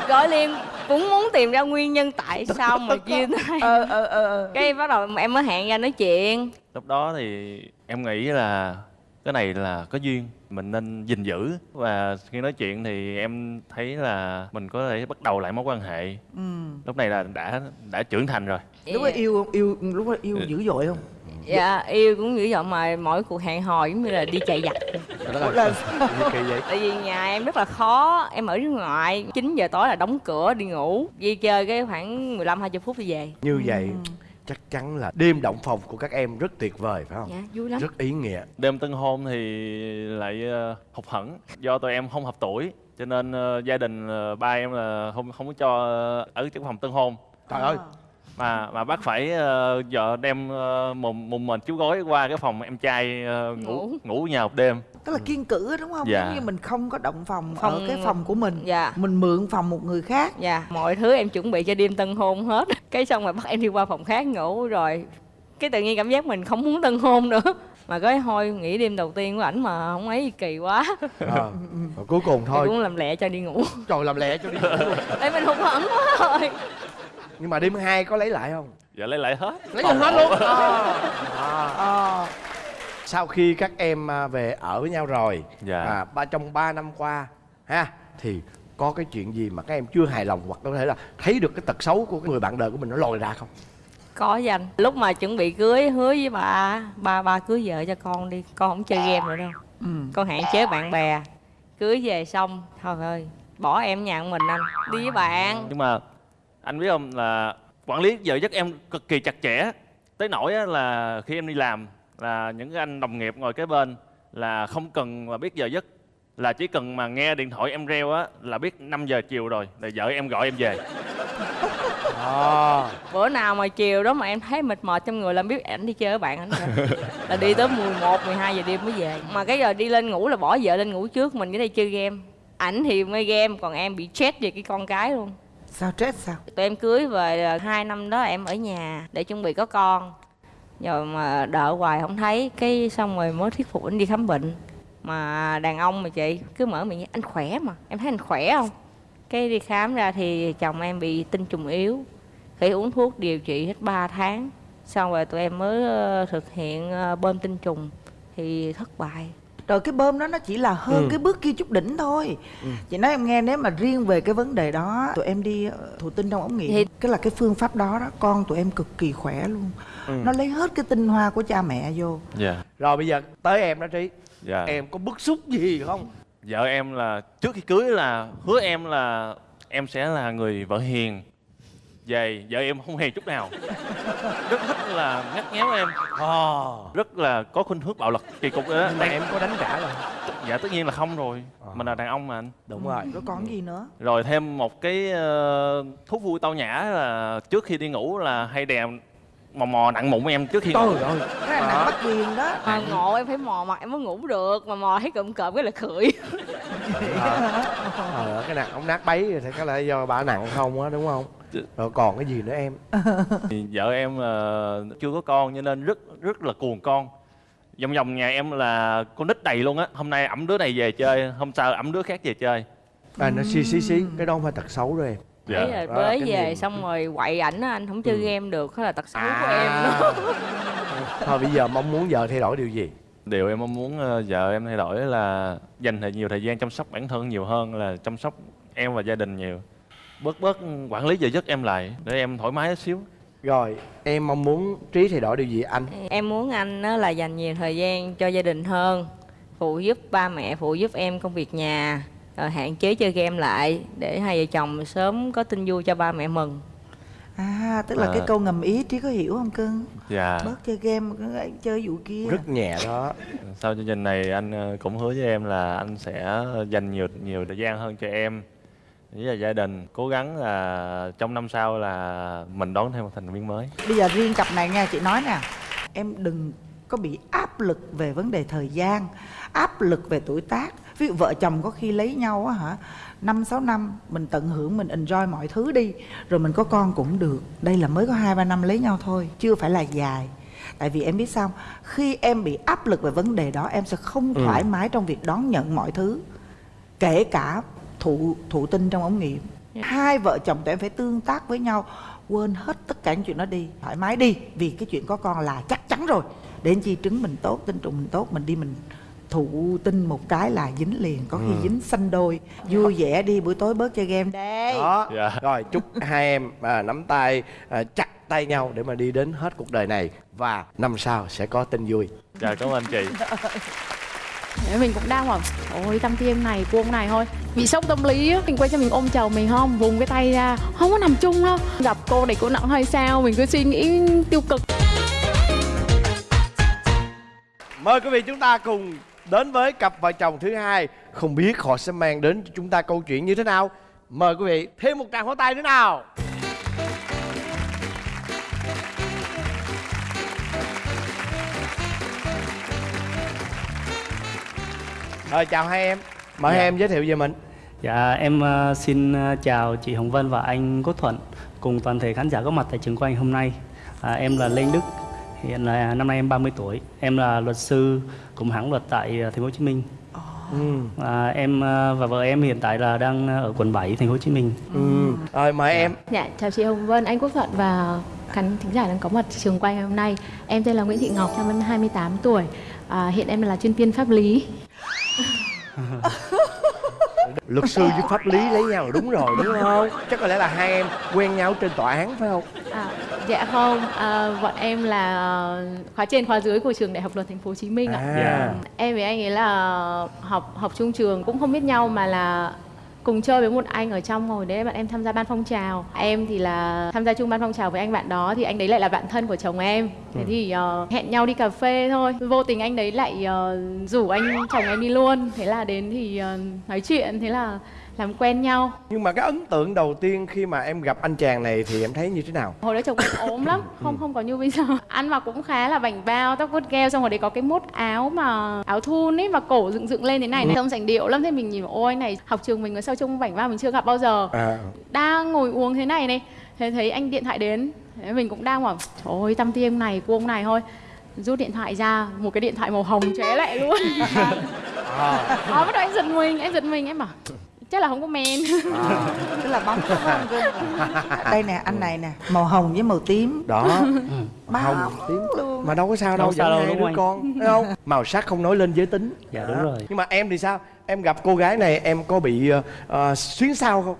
gọi liền cũng muốn tìm ra nguyên nhân tại sao mà chia tay ờ ờ ờ ờ. Cái bắt đầu em mới hẹn ra nói chuyện. Lúc đó thì em nghĩ là cái này là có duyên mình nên gìn giữ. Và khi nói chuyện thì em thấy là mình có thể bắt đầu lại mối quan hệ. Ừ. lúc này là đã đã trưởng thành rồi. Lúc đó yêu yêu lúc đó yêu dữ dội không dạ yêu cũng dữ dội mà mỗi cuộc hẹn hò giống như là đi chạy là vậy? Tại vì nhà em rất là khó em ở nước ngoài 9 giờ tối là đóng cửa đi ngủ. Đi chơi cái khoảng 15 20 phút đi về. Như vậy chắc chắn là đêm động phòng của các em rất tuyệt vời phải không? Dạ vui lắm. Rất ý nghĩa. Đêm tân hôn thì lại uh, hụt hẫng. Do tụi em không hợp tuổi cho nên ờ, gia đình ờ, ba em là không không có cho ở trong phòng tân hôn. Trời ơi mà mà bác phải ờ, vợ đem uh, mùng mùng mình chú gối qua cái phòng em trai ờ, ngủ Ngủ. nhà một đêm. Tức là kiên cử đúng không? Dạ. giống như mình không có động phòng ở Không- cái phòng của mình. Dạ. Mình mượn phòng một người khác. Dạ. Mọi thứ em chuẩn bị cho đêm tân hôn hết. Cái xong rồi bắt em đi qua phòng khác ngủ rồi cái tự nhiên cảm giác mình không muốn tân hôn nữa. Mà cái thôi nghĩ đêm đầu tiên của ảnh mà không ấy kỳ quá. Ờ. Rồi cuối cùng thôi thôi. cũng làm lẹ cho đi ngủ. Trời làm lẹ cho đi ngủ. Tại mình hụt hẫng quá rồi nhưng mà đêm hai có lấy lại không? Dạ lấy lại hết. Lấy lại hết luôn. À. ờ. Sau khi các em à, về ở với nhau rồi Dạ. à, ba trong 3 năm qua ha thì có cái chuyện gì mà các em chưa hài lòng hoặc có thể là thấy được cái tật xấu của cái người bạn đời của mình nó lòi ra không? Có dành lúc mà chuẩn bị cưới hứa với bà ba ba cưới vợ cho con đi con không chơi game nữa đâu. Ừ. con hạn chế bạn bè. Cưới về xong thôi ơi bỏ em nhà một mình anh đi với bạn. Nhưng mà anh biết không? Là quản lý giờ giấc em cực kỳ chặt chẽ. Tới nỗi là khi em đi làm là những anh đồng nghiệp ngồi kế bên là không cần mà biết giờ giấc. Là chỉ cần mà nghe điện thoại em reo á là biết 5 giờ chiều rồi là vợ em gọi em về. À. bữa nào mà chiều đó mà em thấy mệt mỏi trong người là biết ảnh đi chơi với bạn ảnh rồi. Là đi tới 11, 12 giờ đêm mới về. Mà cái giờ đi lên ngủ là bỏ vợ lên ngủ trước mình cái đây chơi game. Ảnh thì mê game còn em bị stress về cái con cái luôn sao stress sao? Tụi em cưới về à, hai năm đó em ở nhà để chuẩn bị có con. Rồi mà đợi hoài không thấy, cái xong rồi mới thuyết phục anh đi khám bệnh. Mà đàn ông mà chị, cứ mở miệng anh khỏe mà, em thấy anh khỏe không? Cái đi khám ra thì chồng em bị tinh trùng yếu, phải uống thuốc điều trị hết 3 tháng. Xong rồi tụi em mới ờ, thực hiện ờ, bơm tinh trùng thì thất bại rồi cái bơm đó nó chỉ là hơn Ừ. cái bước kia chút đỉnh thôi. Chị nói em nghe nếu mà riêng về cái vấn đề đó tụi em đi ờ, thụ tinh trong ống nghiệm Thì- cái là cái phương pháp đó đó con tụi em cực kỳ khỏe luôn. Nó lấy hết cái tinh hoa của cha mẹ vô. Dạ. Rồi bây giờ tới em đó trí. Dạ. Em có bức xúc gì không? Vợ em là trước khi cưới là hứa em là em sẽ là người vợ hiền về vợ em không hiền chút nào. Rất thích là ngắt nghéo em. À. rất là có khuynh hướng bạo lực kỳ cục đó. Mà em có đánh trả rồi. Dạ tất nhiên là không rồi. Mình là đàn ông mà anh. Đúng rồi. Rồi còn gì nữa? Rồi thêm một cái ờ, thú vui tao nhã là trước khi đi ngủ là hay đè mò mò nặng mụn em trước khi ngủ. trời ơi. Cái này nặng bắt quyền đó. Mà ngộ em phải mò mặt em mới ngủ được. Mà mò thấy cụm cộm cái là khửi ờ. Cái nặng ông nát bấy thì có lẽ do bà nặng không á đúng không rồi còn cái gì nữa em? Thì vợ em ờ, chưa có con cho nên rất rất là cuồng con. Vòng vòng nhà em là con nít đầy luôn á. Hôm nay ẩm đứa này về chơi hôm sau ẩm đứa khác về chơi. À nó xí xí xí cái đó không phải tật xấu rồi em. Đấy là đó cái về niềm- xong rồi quậy ảnh anh không chơi Ừ. game được đó là tật xấu của À. em đó thôi bây giờ mong muốn vợ thay đổi điều gì? Điều em mong muốn ờ, vợ em thay đổi là dành thời nhiều thời gian chăm sóc bản thân nhiều hơn là chăm sóc em và gia đình nhiều bớt bớt quản lý giờ giấc em lại để em thoải mái chút xíu. Rồi em mong muốn trí thay đổi điều gì anh? Em muốn anh á là dành nhiều thời gian cho gia đình hơn phụ giúp ba mẹ phụ giúp em công việc nhà rồi hạn chế chơi game lại để hai vợ chồng sớm có tin vui cho ba mẹ mừng. À tức là À. cái câu ngầm ý trí có hiểu không cưng? Dạ. Bớt chơi game chơi vụ kia rất nhẹ đó. Sau chương trình này anh ờ, cũng hứa với em là anh sẽ dành nhiều nhiều thời gian hơn cho em với là gia đình cố gắng là trong năm sau là mình đón thêm một thành viên mới. Bây giờ riêng cặp này nha chị nói nè em đừng có bị áp lực về vấn đề thời gian áp lực về tuổi tác. Ví dụ vợ chồng có khi lấy nhau á hả năm sáu năm mình tận hưởng mình enjoy mọi thứ đi rồi mình có con cũng được. Đây là mới có hai ba năm lấy nhau thôi chưa phải là dài. Tại vì em biết sao không? khi em bị áp lực về vấn đề đó em sẽ không thoải mái trong việc đón nhận mọi thứ kể cả thụ thụ tinh trong ống nghiệm. Hai vợ chồng tụi em phải tương tác với nhau quên hết tất cả những chuyện đó đi thoải mái đi vì cái chuyện có con là chắc chắn rồi. Để chi trứng mình tốt tinh trùng mình tốt mình đi mình thụ tinh một cái là dính liền có khi dính xanh đôi. Vui vẻ đi buổi tối bớt chơi game. Đây. Đó. Dạ. rồi chúc hai em à, nắm tay à, chặt tay nhau để mà đi đến hết cuộc đời này và năm sau sẽ có tin vui. Chào cảm ơn anh chị mình cũng đang bảo, ôi tâm tim này cô ông này thôi. Bị sốc tâm lý á. Mình quay cho mình ôm chồng mình không? Vùng cái tay ra, không có nằm chung đâu. Gặp cô này cô nặng hay sao? Mình cứ suy nghĩ tiêu cực. Mời quý vị chúng ta cùng đến với cặp vợ chồng thứ hai. Không biết họ sẽ mang đến cho chúng ta câu chuyện như thế nào. Mời quý vị thêm một tràng pháo tay nữa nào. Rồi chào hai em mời hai em giới thiệu về mình Dạ, em ờ, xin ờ, chào chị Hồng Vân và anh Quốc Thuận cùng toàn thể khán giả có mặt tại trường quay hôm nay. À, em là Lê Đức, hiện là năm nay em 30 tuổi. Em là luật sư cùng hãng luật tại ờ, thành phố Hồ Chí Minh. À, em và vợ em hiện tại là đang ở quận 7 thành phố Hồ Chí Minh. ừ. rồi mời em Dạ, chào chị Hồng Vân, anh Quốc Thuận và khán thính giả đang có mặt trường quay ngày hôm nay. Em tên là Nguyễn Thị Ngọc, năm em 28 tuổi. À, hiện em là chuyên viên pháp lý. luật sư với pháp lý lấy nhau là đúng rồi đúng không chắc có lẽ là hai em quen nhau trên tòa án phải không À, dạ không, à, bọn em là khóa trên khóa dưới của trường Đại học Luật Thành phố Hồ Chí Minh ạ. À. Dạ. Em với anh ấy là học học chung trường cũng không biết nhau mà là cùng chơi với một anh ở trong rồi đấy bạn em tham gia ban phong trào. Em thì là tham gia chung ban phong trào với anh bạn đó thì anh đấy lại là bạn thân của chồng em. Thế thì ờ, hẹn nhau đi cà phê thôi. Vô tình anh đấy lại ờ, rủ anh chồng em đi luôn. Thế là đến thì ờ, nói chuyện. Thế là làm quen nhau. Nhưng mà cái ấn tượng đầu tiên khi mà em gặp anh chàng này thì em thấy như thế nào? Hồi đó chồng em ốm lắm không không có như bây giờ. Ăn mặc cũng khá là bảnh bao tóc vuốt gel xong rồi đấy có cái mốt áo mà áo thun ấy và cổ dựng dựng lên thế này này. Trông sành điệu lắm thế mình nhìn ôi này học trường mình ở sao trông bảnh bao mình chưa gặp bao giờ. À. Đang ngồi uống thế này này thế thấy anh điện thoại đến. Thế mình cũng đang bảo trời ơi tâm tiên này cô ông này thôi. Rút điện thoại ra một cái điện thoại màu hồng chóe lại luôn. À, đó bắt đầu anh giật mình anh giật mình em bảo chắc là không có men. Tức là bóng không đây nè anh này nè màu hồng với màu tím. Đó. Bao hồng tím. luôn. Mà đâu có sao đâu Đâu sao đâu, đúng đứa không con thấy không? Màu sắc không nói lên giới tính. Dạ, đúng rồi. nhưng mà em thì sao? Em gặp cô gái này em có bị uh, xuyến sao không?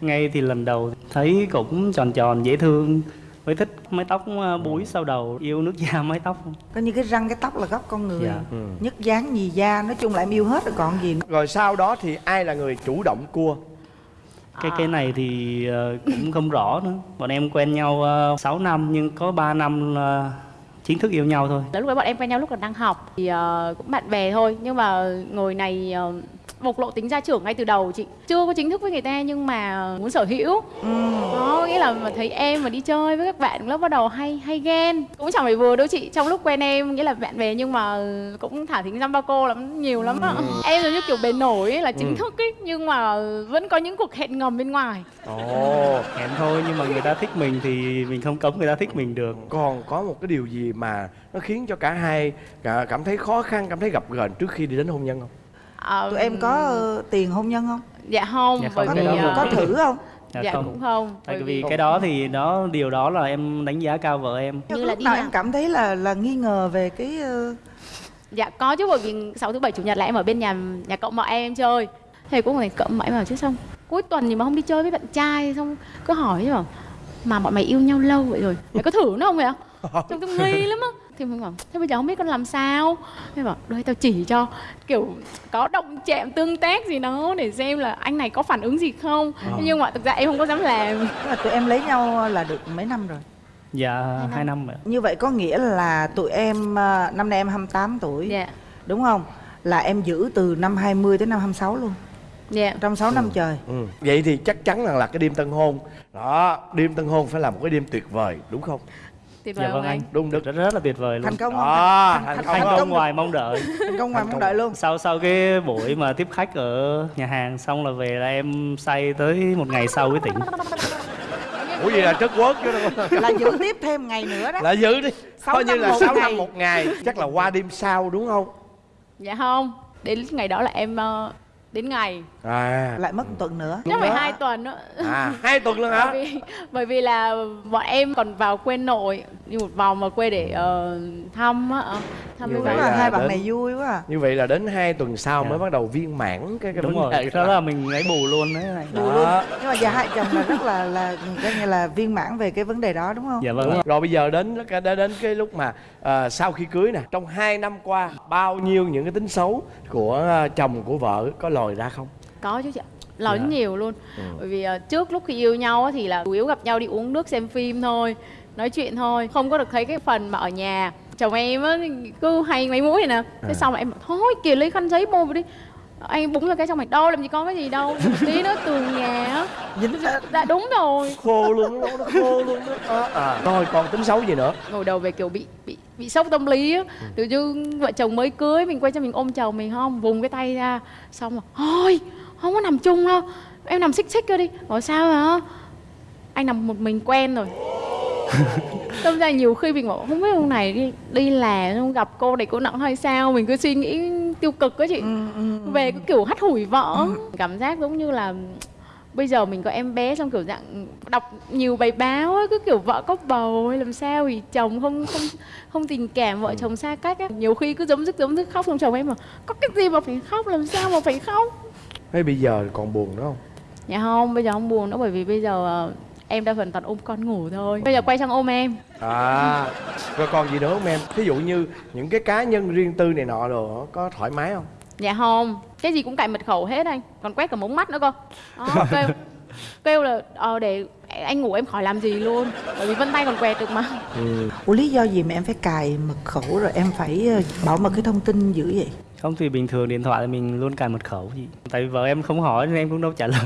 Ngay thì lần đầu thấy cũng tròn tròn dễ thương với thích mái tóc ờ, búi sau đầu yêu nước da mái tóc không? có như cái răng cái tóc là gốc con người Dạ. Ừ. nhất dáng nhì da nói chung là em yêu hết rồi còn gì nữa. rồi sau đó thì ai là người chủ động cua cái cái này thì ờ, cũng không rõ nữa bọn em quen nhau uh, 6 năm nhưng có 3 năm là chính thức yêu nhau thôi lúc đấy bọn em quen nhau lúc còn đang học thì ờ, cũng bạn bè thôi nhưng mà người này ờ, bộc lộ tính gia trưởng ngay từ đầu chị. Chưa có chính thức với người ta nhưng mà muốn sở hữu. Đó nghĩa là mà thấy em mà đi chơi với các bạn lớp bắt đầu hay hay ghen. Cũng chẳng phải vừa đâu chị trong lúc quen em nghĩa là bạn bè nhưng mà cũng thả thính dăm ba cô lắm nhiều lắm á em giống như kiểu bề nổi ấy, là chính thức ấy nhưng mà vẫn có những cuộc hẹn ngầm bên ngoài. Ồ hẹn thôi nhưng mà người ta thích mình thì mình không cấm người ta thích mình được. Còn có một cái điều gì mà nó khiến cho cả hai cả cảm thấy khó khăn cảm thấy gập ghềnh trước khi đi đến hôn nhân không Ờ, tụi em có ờ, tiền hôn nhân không? Dạ không Dạ bởi không, vì cái đó ờ, có thử không? Dạ, dạ không. cũng không tại bởi vì cái đó thì đó điều đó là em đánh giá cao vợ em. Như là lúc nào em cảm thấy là là nghi ngờ về cái ờ, Dạ có chứ bởi vì sáu thứ bảy chủ nhật là em ở bên nhà nhà cậu mợ em, em chơi. Thầy cũng phải cậu em bảo chứ xong Cuối tuần thì mà không đi chơi với bạn trai Xong cứ hỏi chứ bảo Mà bọn mày yêu nhau lâu vậy rồi Mày có thử nó không vậy? Ạ Trông tôi nghi lắm á Thì mình bảo Thế bây giờ không biết con làm sao? Thế bảo Đây tao chỉ cho Kiểu có động chạm tương tác gì đó Để xem là anh này có phản ứng gì không. Thế Nhưng mà thực ra em không có dám làm. Là tụi em lấy nhau là được mấy năm rồi? Dạ hai năm. rồi như vậy có nghĩa là tụi em ờ, năm nay em 28 tuổi Dạ. đúng không? Là em giữ từ năm 20 tới năm 26 luôn? Dạ. Trong 6 năm trời. Ừ. vậy thì chắc chắn rằng là cái đêm tân hôn đó đêm tân hôn phải là một cái đêm tuyệt vời đúng không tuyệt dạ vời vâng không anh. anh. Đúng đức rất, rất là tuyệt vời luôn. Thành công không? Đó thành, thành thành, công thành không? công ngoài mong đợi. Thành công ngoài mong đợi luôn. Sau sau cái buổi mà tiếp khách ở nhà hàng xong là về là em say tới một ngày sau mới tỉnh. Ủa vậy là chất quốc chứ đâu. Là giữ tiếp thêm ngày nữa đó. Là giữ đi. Sáu coi như là một 6 ngày. năm một ngày. Chắc là qua đêm sau đúng không? Dạ không. Đến ngày đó là em ờ, đến ngày à. Lại mất một tuần nữa. Chắc phải hai tuần nữa. À hai tuần luôn hả? Bởi vì bởi vì là bọn em còn vào quê nội đi một vòng vào quê để ờ, thăm á ờ, thăm Như mấy vậy đúng bạn là hai bạn đến- này vui quá à. như vậy là đến hai tuần sau Dạ. mới bắt đầu viên mãn cái cái đúng vấn đề rồi đó là mình lấy bù luôn đấy. Anh đó nhưng mà giờ hai chồng là rất là là coi như là viên mãn về cái vấn đề đó đúng không? Dạ Đúng vâng. Rồi. rồi bây giờ đến cái đến, đến cái lúc mà à, sau khi cưới nè trong hai năm qua bao nhiêu những cái tính xấu của chồng của vợ có lòi ra không có chứ chị ạ. Lớn Dạ. nhiều luôn. Bởi vì ờ, trước lúc khi yêu nhau thì là chủ yếu gặp nhau đi uống nước xem phim thôi nói chuyện thôi. Không có được thấy cái phần mà ở nhà. Chồng em á cứ hay mấy mũi này nè. À. thế xong là em bảo thôi kìa lấy khăn giấy bôi vào đi. Anh búng ra cái xong mày đâu làm gì có cái gì đâu. Tí nữa tường nhà á. Dính hết dạ đúng rồi. Khô luôn nó, nó khô luôn đó. À, à. rồi còn tính xấu gì nữa? Ngồi đầu về kiểu bị bị bị sốc tâm lý á. Tự dưng vợ chồng mới cưới mình quay cho mình ôm chồng mình không? Vùng cái tay ra. Xong rồi thôi không có nằm chung đâu. Em nằm xích xích cơ đi. Bảo sao hả? Anh nằm một mình quen rồi. Tâm ra nhiều khi mình bảo không biết hôm này đi đi là không gặp cô này cô nặng hay sao? Mình cứ suy nghĩ tiêu cực á chị. Ừ, ừ, ừ. về cái kiểu hắt hủi vợ. Cảm giác giống như là bây giờ mình có em bé xong kiểu dạng đọc nhiều bài báo ấy, cứ kiểu vợ có bầu hay làm sao thì chồng không không không tình cảm vợ chồng xa cách á. Nhiều khi cứ giống dứt giống dứt khóc xong chồng em mà có cái gì mà phải khóc làm sao mà phải khóc Thế bây giờ còn buồn nữa không? Dạ không bây giờ không buồn nữa bởi vì bây giờ ờ, em đa phần toàn ôm con ngủ thôi. Bây giờ quay sang ôm em. À rồi còn gì nữa không em? Ví dụ như những cái cá nhân riêng tư này nọ đồ có thoải mái không? Dạ không cái gì cũng cài mật khẩu hết anh. Còn quét cả mống mắt nữa cơ. Đó, kêu kêu là ờ để anh ngủ em khỏi làm gì luôn bởi vì vân tay còn quẹt được mà. Ủa lý do gì mà em phải cài mật khẩu rồi em phải ờ, bảo mật cái thông tin dữ vậy? không thì bình thường điện thoại thì mình luôn cài mật khẩu gì tại vì vợ em không hỏi nên em cũng đâu trả lời.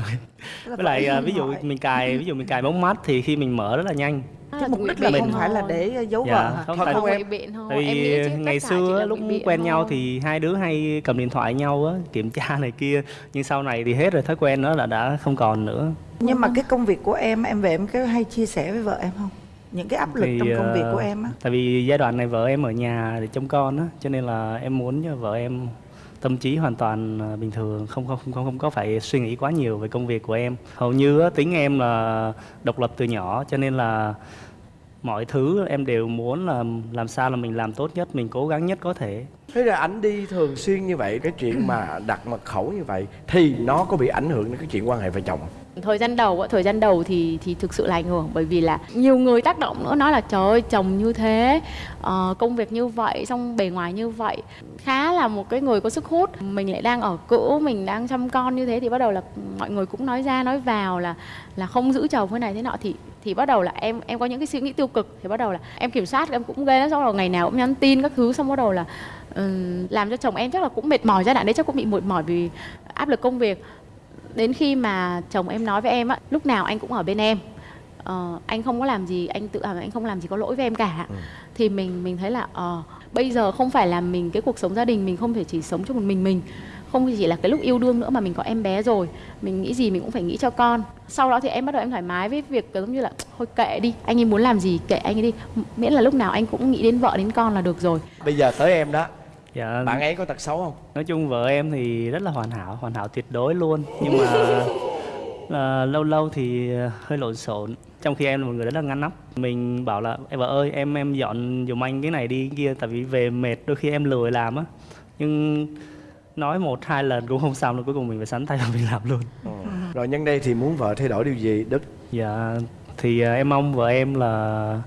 Với lại à, ví dụ mình cài ví dụ mình cài bóng mắt thì khi mình mở rất là nhanh Cái mục đích là không phải là để ờ, giấu dạ vợ hả? không Thật không em? biện thôi tại vì ngày xưa lúc quen nhau thì hai đứa hay cầm điện thoại nhau á kiểm tra này kia nhưng sau này thì hết rồi thói quen đó là đã không còn nữa Nhưng mà cái công việc của em em về em có hay chia sẻ với vợ em không? Những cái áp lực Thì, trong công việc ờ, của em á. tại vì giai đoạn này vợ em ở nhà để trông con á cho nên là em muốn cho vợ em tâm trí hoàn toàn à, bình thường không không không không có phải suy nghĩ quá nhiều về công việc của em hầu như á, tính em là độc lập từ nhỏ cho nên là mọi thứ em đều muốn là làm sao là mình làm tốt nhất, mình cố gắng nhất có thể thế là ảnh đi thường xuyên như vậy, cái chuyện mà đặt mật khẩu như vậy thì nó có bị ảnh hưởng đến cái chuyện quan hệ vợ chồng không? Thời gian đầu thời gian đầu thì thì thực sự là ảnh hưởng bởi vì là nhiều người tác động nữa nói là trời ơi chồng như thế uh, công việc như vậy xong bề ngoài như vậy. Khá là một cái người có sức hút mình lại đang ở cữ mình đang chăm con như thế thì bắt đầu là mọi người cũng nói ra nói vào là là không giữ chồng thế này thế nọ. Thì thì bắt đầu là em em có những cái suy nghĩ tiêu cực thì bắt đầu là em kiểm soát em cũng ghê lắm xong rồi ngày nào cũng nhắn tin các thứ xong bắt đầu là ừm, làm cho chồng em chắc là cũng mệt mỏi giai đoạn đấy chắc cũng bị mệt mỏi vì áp lực công việc đến khi mà chồng em nói với em á lúc nào anh cũng ở bên em. Ờ, anh không có làm gì anh tự hào anh không làm gì có lỗi với em cả. Thì mình mình thấy là ờ bây giờ không phải là mình cái cuộc sống gia đình mình không thể chỉ sống cho một mình mình. Không chỉ là cái lúc yêu đương nữa mà mình có em bé rồi. Mình nghĩ gì mình cũng phải nghĩ cho con. Sau đó thì em bắt đầu em thoải mái với việc giống như là thôi kệ đi anh ấy muốn làm gì kệ anh ấy đi. Miễn là lúc nào anh cũng nghĩ đến vợ đến con là được rồi. Bây giờ tới em đó dạ. Bạn ấy có tật xấu không? Nói chung vợ em thì rất là hoàn hảo hoàn hảo tuyệt đối luôn. Nhưng mà là lâu lâu thì hơi lộn xộn. Trong khi em là một người rất là ngăn nắp. Mình bảo là em vợ ơi em em dọn giùm anh cái này đi cái kia tại vì về mệt đôi khi em lười làm á. Nhưng nói một hai lần cũng không xong rồi cuối cùng mình phải sắn tay và mình làm luôn. Rồi nhân đây thì muốn vợ thay đổi điều gì đức? Dạ thì à, em mong vợ em là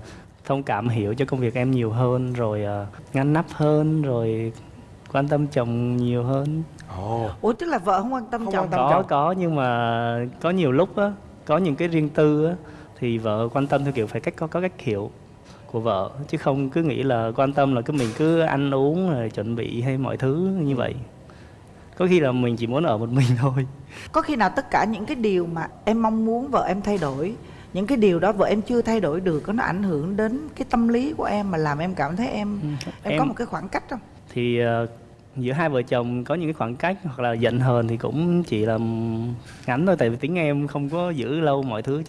thông cảm hiểu cho công việc em nhiều hơn rồi à, ngăn nắp hơn rồi quan tâm chồng nhiều hơn ồ Ủa tức là vợ không quan tâm Không chồng quan tâm. có chồng. có nhưng mà có nhiều lúc á có những cái riêng tư á thì vợ quan tâm theo kiểu phải cách có có cách hiểu của vợ chứ không cứ nghĩ là quan tâm là cứ mình cứ ăn uống rồi chuẩn bị hay mọi thứ như vậy có khi là mình chỉ muốn ở một mình thôi có khi nào tất cả những cái điều mà em mong muốn vợ em thay đổi những cái điều đó vợ em chưa thay đổi được có nó ảnh hưởng đến cái tâm lý của em mà làm em cảm thấy em Ừ, em, em- có một cái khoảng cách không? thì ờ, giữa hai vợ chồng có những cái khoảng cách hoặc là giận hờn thì cũng chỉ là ngắn thôi tại vì tính em không có giữ lâu mọi thứ.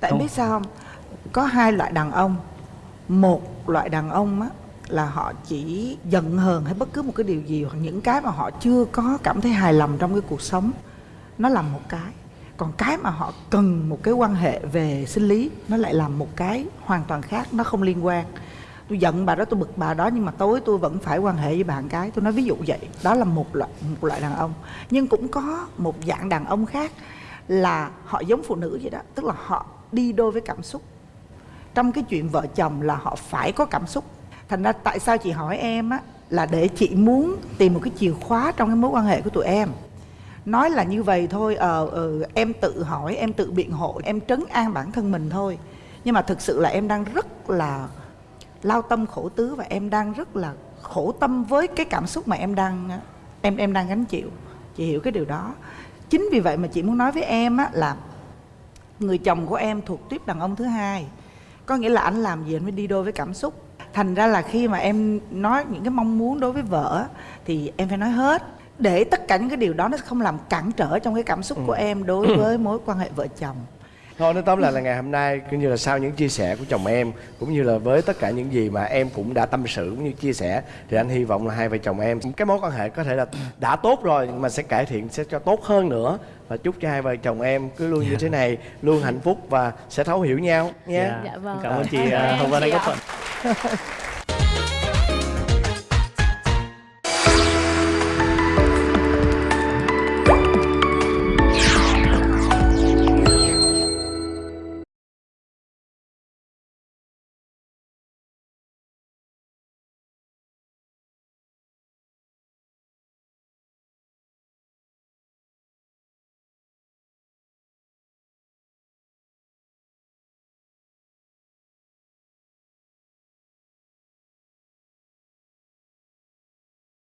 Tại Không. biết sao không? Có hai loại đàn ông. Một loại đàn ông á là họ chỉ giận hờn hay bất cứ một cái điều gì hoặc những cái mà họ chưa có cảm thấy hài lòng trong cái cuộc sống. Nó là một cái còn cái mà họ cần một cái quan hệ về sinh lý, nó lại là một cái hoàn toàn khác, nó không liên quan. Tôi giận bà đó, tôi bực bà đó, nhưng mà tối tôi vẫn phải quan hệ với bạn cái. Tôi nói ví dụ vậy, đó là một loại một loại đàn ông. Nhưng cũng có một dạng đàn ông khác là họ giống phụ nữ vậy đó, tức là họ đi đôi với cảm xúc. Trong cái chuyện vợ chồng là họ phải có cảm xúc. Thành ra tại sao chị hỏi em á, là để chị muốn tìm một cái chìa khóa trong cái mối quan hệ của tụi em nói là như vậy thôi ờ ờ, em tự hỏi em tự biện hộ em trấn an bản thân mình thôi. Nhưng mà thực sự là em đang rất là lao tâm khổ tứ và em đang rất là khổ tâm với cái cảm xúc mà em đang em em đang gánh chịu. Chị hiểu cái điều đó. Chính vì vậy mà chị muốn nói với em á là người chồng của em thuộc tiếp đàn ông thứ hai. Có nghĩa là anh làm gì anh mới đi đôi với cảm xúc. Thành ra là khi mà em nói những cái mong muốn đối với vợ thì em phải nói hết để tất cả những cái điều đó nó không làm cản trở trong cái cảm xúc của em đối với mối quan hệ vợ chồng Thôi nói tóm lại là ngày hôm nay cũng như là sau những chia sẻ của chồng em cũng như là với tất cả những gì mà em cũng đã tâm sự cũng như chia sẻ thì anh hy vọng là hai vợ chồng em cái mối quan hệ có thể là đã tốt rồi nhưng mà sẽ cải thiện sẽ cho tốt hơn nữa và chúc cho hai vợ chồng em cứ luôn như thế này luôn hạnh phúc và sẽ thấu hiểu nhau nha. Dạ. Dạ vâng. cảm ơn chị vân chị anh có ạ. thuận